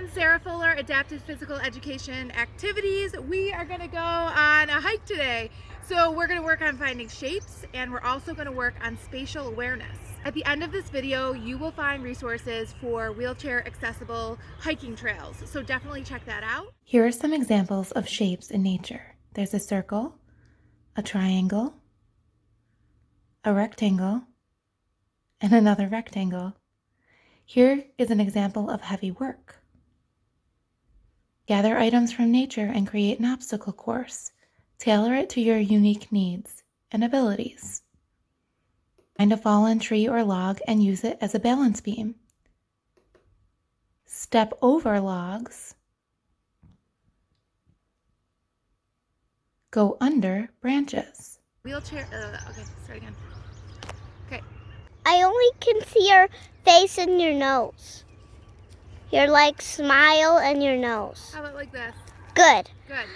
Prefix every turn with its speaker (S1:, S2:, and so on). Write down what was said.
S1: on Sarah Fuller Adaptive Physical Education Activities. We are going to go on a hike today. So we're going to work on finding shapes and we're also going to work on spatial awareness. At the end of this video, you will find resources for wheelchair accessible hiking trails. So definitely check that out.
S2: Here are some examples of shapes in nature. There's a circle, a triangle, a rectangle, and another rectangle. Here is an example of heavy work. Gather items from nature and create an obstacle course. Tailor it to your unique needs and abilities. Find a fallen tree or log and use it as a balance beam. Step over logs. Go under branches.
S1: Wheelchair, uh, okay, start again. Okay,
S3: I only can see your face and your nose. Your like smile and your nose.
S1: how about like this?
S3: Good.
S1: Good.